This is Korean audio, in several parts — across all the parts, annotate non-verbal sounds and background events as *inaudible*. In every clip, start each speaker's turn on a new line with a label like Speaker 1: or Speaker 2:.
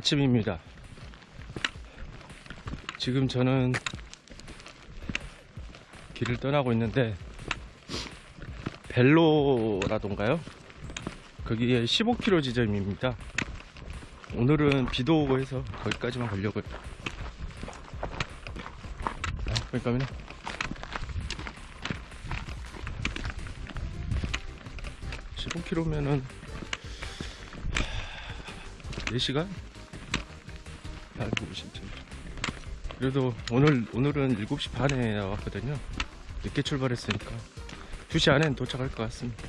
Speaker 1: 아침입니다. 지금 저는 길을 떠나고 있는데 벨로라던가요? 거기에 15km 지점입니다. 오늘은 비도 오고 해서 거기까지만 가려고요. 아, 그러니까요. 15km면은 4시간? 그래도 오늘 오늘은 7시 반에 나왔거든요. 늦게 출발했으니까. 2시 안엔 도착할 것 같습니다.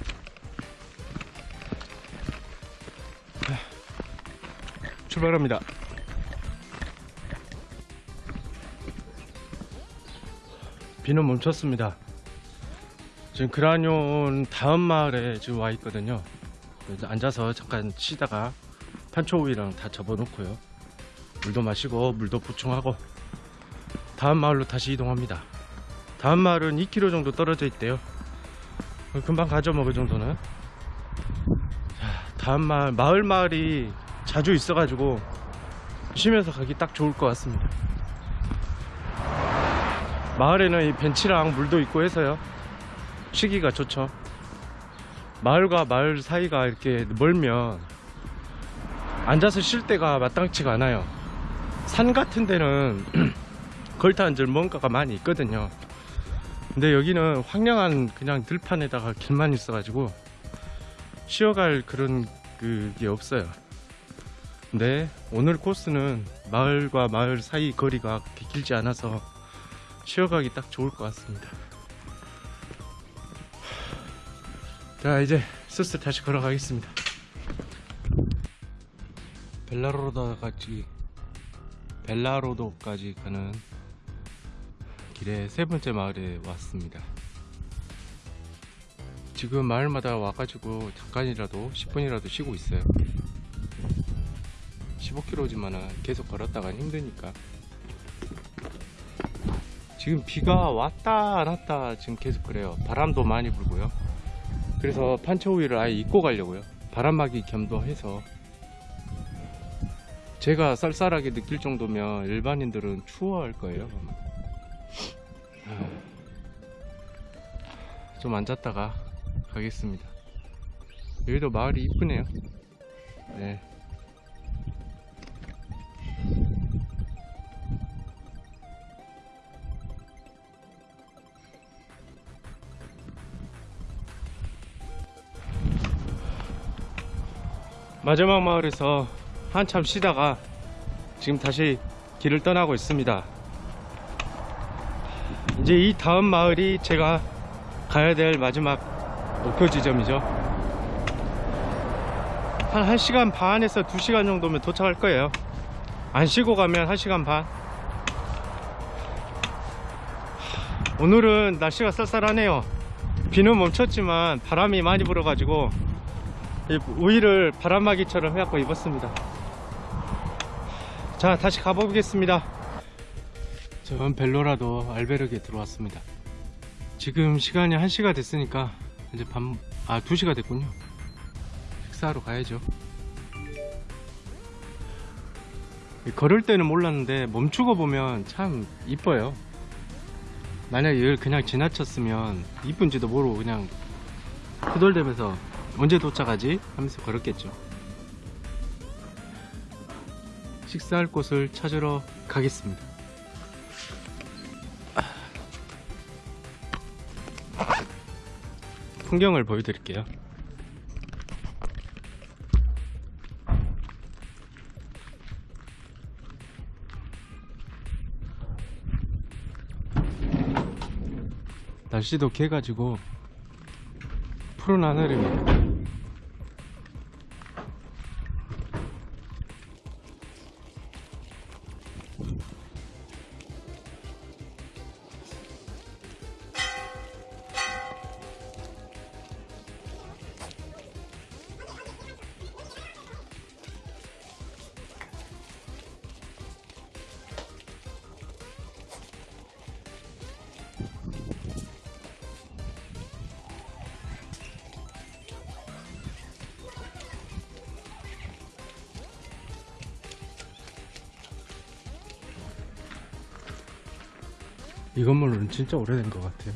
Speaker 1: 하, 출발합니다. 비는 멈췄습니다. 지금 그라뇽 다음 마을에 지금 와 있거든요. 앉아서 잠깐 쉬다가 판초우이랑 다 접어놓고요. 물도 마시고 물도 보충하고 다음 마을로 다시 이동합니다. 다음 마을은 2km 정도 떨어져 있대요. 금방 가죠 뭐 그 정도는. 자, 다음 마을 마을 마을이 자주 있어 가지고 쉬면서 가기 딱 좋을 것 같습니다. 마을에는 이 벤치랑 물도 있고 해서요. 쉬기가 좋죠. 마을과 마을 사이가 이렇게 멀면 앉아서 쉴 때가 마땅치가 않아요. 산 같은 데는 *clears throat* 걸터 앉을 뭔가가 많이 있거든요. 근데 여기는 황량한 그냥 들판에다가 길만 있어 가지고 쉬어갈 그런 그게 없어요. 근데 오늘 코스는 마을과 마을 사이 거리가 길지 않아서 쉬어가기 딱 좋을 것 같습니다. 자 이제 슬슬 다시 걸어가겠습니다. 벨라로도까지 벨라로도까지 가는 길의 세 번째 마을에 왔습니다. 지금 마을마다 와가지고 잠깐이라도 10분이라도 쉬고 있어요. 15km지만 계속 걸었다가 힘드니까. 지금 비가 왔다 안 왔다 지금 계속 그래요. 바람도 많이 불고요. 그래서 판초우유를 아예 입고 가려고요. 바람막이 겸도 해서 제가 쌀쌀하게 느낄 정도면 일반인들은 추워할 거예요. 좀 앉았다가 가겠습니다. 여기도 마을이 이쁘네요. 네. 마지막 마을에서 한참 쉬다가 지금 다시 길을 떠나고 있습니다. 이제 이 다음 마을이 제가 가야 될 마지막 목표 지점이죠. 한 1시간 반에서 2시간 정도면 도착할 거예요. 안 쉬고 가면 1시간 반. 오늘은 날씨가 쌀쌀하네요. 비는 멈췄지만 바람이 많이 불어 가지고 우위를 바람막이처럼 해갖고 입었습니다. 자 다시 가보겠습니다 전 벨로라도 알베르게 들어왔습니다 지금 시간이 1시가 됐으니까 이제 밤, 아 2시가 됐군요 식사하러 가야죠 걸을 때는 몰랐는데 멈추고 보면 참 이뻐요 만약에 이걸 그냥 지나쳤으면 이쁜지도 모르고 그냥 후덜대면서 언제 도착하지? 하면서 걸었겠죠 식사할 곳을 찾으러 가겠습니다. 풍경을 보여드릴게요. 날씨도 개가지고 푸른 하늘입 이 건물은 진짜 오래된 것 같아요.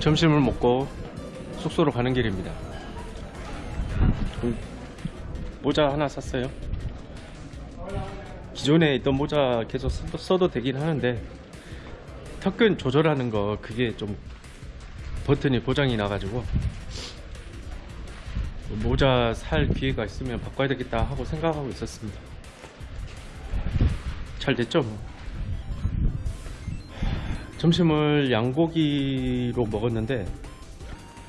Speaker 1: 점심을 먹고 숙소로 가는 길입니다. 음, 모자 하나 샀어요. 기존에 있던 모자 계속 써- 써도 되긴 하는데 턱근 조절하는 거 그게 좀 버튼이 고장이 나가지고 모자 살 기회가 있으면 바꿔야 되겠다 하고 생각하고 있었습니다. 잘 됐죠 뭐. 점심을 양고기로 먹었는데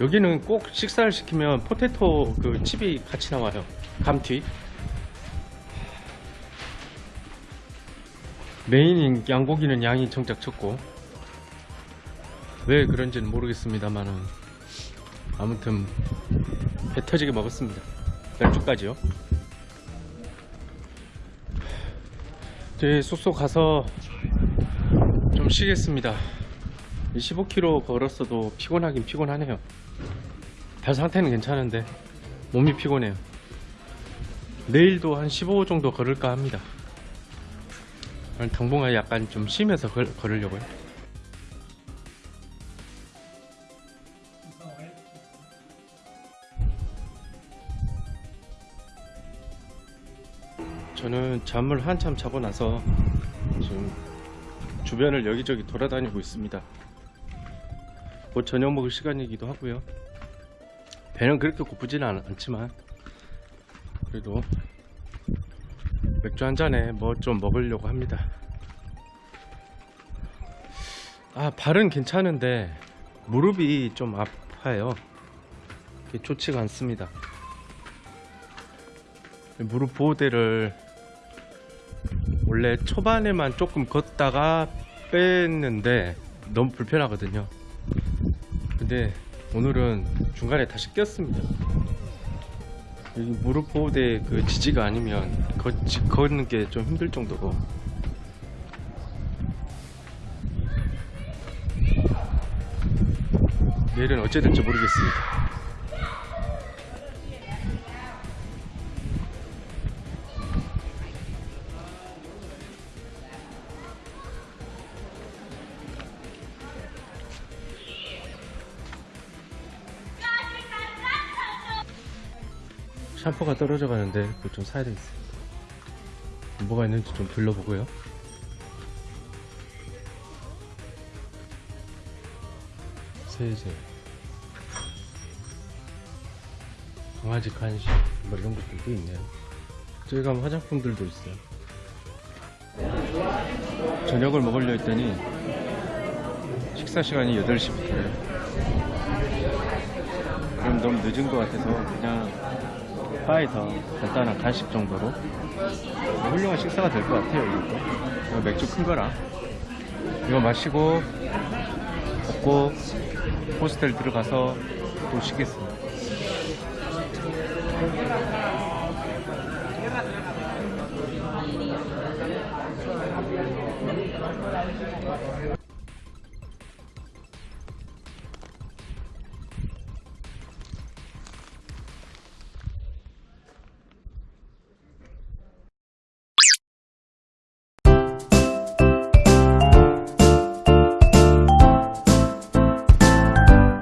Speaker 1: 여기는 꼭 식사를 시키면 포테토 그 칩이 같이 나와요. 감튀. 메인인 양고기는 양이 정작 적고 왜 그런지는 모르겠습니다만은 아무튼 배 터지게 먹었습니다. 맥주까지요. 제 숙소 가서 좀 쉬겠습니다. 15km 걸었어도 피곤하긴 피곤하네요. 발 상태는 괜찮은데 몸이 피곤해요. 내일도 한 15 정도 걸을까 합니다. 당분간 약간 좀 쉬면서 걸, 걸으려고요. 잠을 한참 자고 나서 지금 주변을 여기저기 돌아다니고 있습니다. 곧 저녁 먹을 시간이기도 하고요. 배는 그렇게 고프지는 않, 않지만 그래도 맥주 한 잔에 뭐 좀 먹으려고 합니다. 아 발은 괜찮은데 무릎이 좀 아파요. 좋지가 않습니다. 무릎 보호대를 원래 초반에만 조금 걷다가 뺐는데 너무 불편하거든요. 근데 오늘은 중간에 다시 꼈습니다. 여기 무릎 보호대 그 지지가 아니면 걷지, 걷는 게 좀 힘들 정도로 내일은 어찌 될지 모르겠습니다. 샴푸가 떨어져 가는데 그거 좀 사야 되겠어요. 뭐가 있는지 좀 둘러보고요. 세제, 강아지 간식, 뭐 이런 것들도 있네요. 저기 가면 화장품들도 있어요. 저녁을 먹으려 했더니 식사 시간이 8시부터예요. 그럼 너무 늦은 것 같아서 그냥 바에서 간단한 간식 정도로. 훌륭한 식사가 될 것 같아요 이것도. 이거 맥주 큰 거라. 이거 마시고 먹고 호스텔 들어가서 또 쉬겠습니다